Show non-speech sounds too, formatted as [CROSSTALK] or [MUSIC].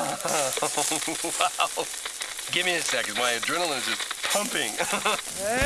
[LAUGHS] wow. Give me a second. My adrenaline is just pumping. [LAUGHS]